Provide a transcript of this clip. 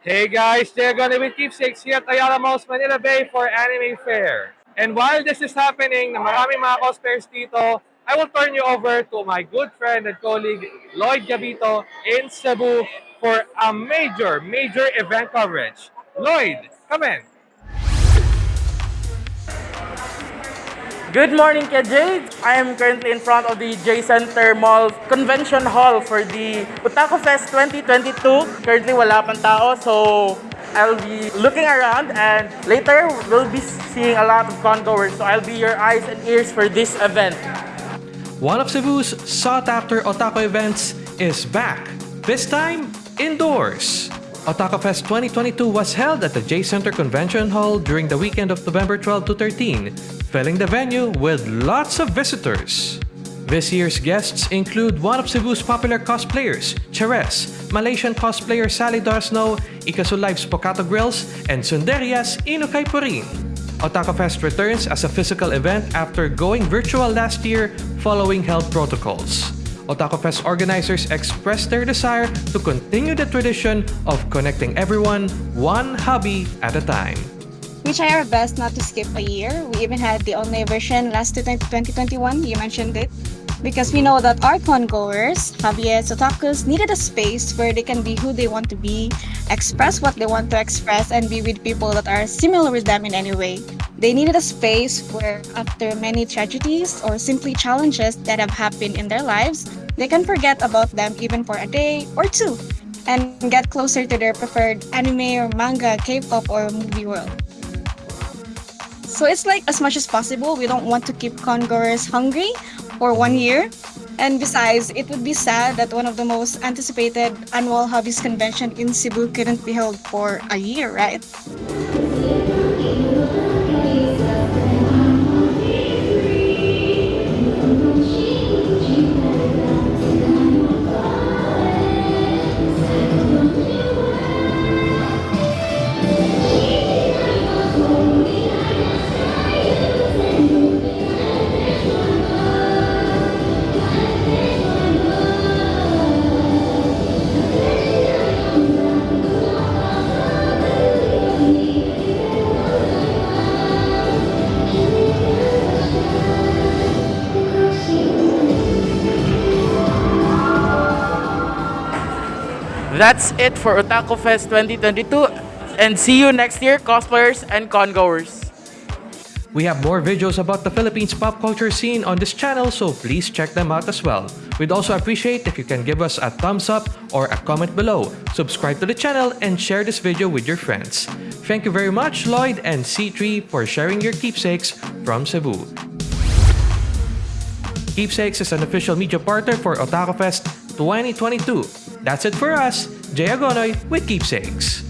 Hey guys, they're gonna be keepsakes here at Ayala Malls, Manila Bay for Anime Fair. And while this is happening, na maraming mga cosplayers dito, I will turn you over to my good friend and colleague Lloyd Gabito in Cebu for a major, major event coverage. Lloyd, come in. Good morning, KJ. I am currently in front of the J Center Mall Convention Hall for the Otaku Fest 2022. Currently, wala pang tao, so I'll be looking around and later we'll be seeing a lot of congoers. So I'll be your eyes and ears for this event. One of Cebu's sought-after otaku events is back, this time indoors. Otaku Fest 2022 was held at the J Center Convention Hall during the weekend of November 12 to 13, filling the venue with lots of visitors. This year's guests include one of Cebu's popular cosplayers, Cheres, Malaysian cosplayer Sally Dorsno, Ikasu Live's Pocato Grills, and Sunderia's Inukay Purin. Otaku Fest returns as a physical event after going virtual last year following health protocols. Otaku Fest organizers expressed their desire to continue the tradition of connecting everyone one hobby at a time. We try our best not to skip a year. We even had the online version last to 2021, you mentioned it. Because we know that our congoers, hobbyists, otakus, needed a space where they can be who they want to be, express what they want to express, and be with people that are similar with them in any way. They needed a space where, after many tragedies or simply challenges that have happened in their lives, they can forget about them even for a day or two and get closer to their preferred anime or manga, K-pop, or movie world. So it's like as much as possible, we don't want to keep congoers hungry for one year. And besides, it would be sad that one of the most anticipated annual hobbies convention in Cebu couldn't be held for a year, right? That's it for Otaku Fest 2022 and see you next year, cosplayers and congoers. We have more videos about the Philippines pop culture scene on this channel, so please check them out as well. We'd also appreciate if you can give us a thumbs up or a comment below, subscribe to the channel, and share this video with your friends. Thank you very much, Lloyd and C3 for sharing your keepsakes from Cebu. Keepsakes is an official media partner for Otaku Fest 2022. That's it for us, Jay Agonoy with Keepsakes.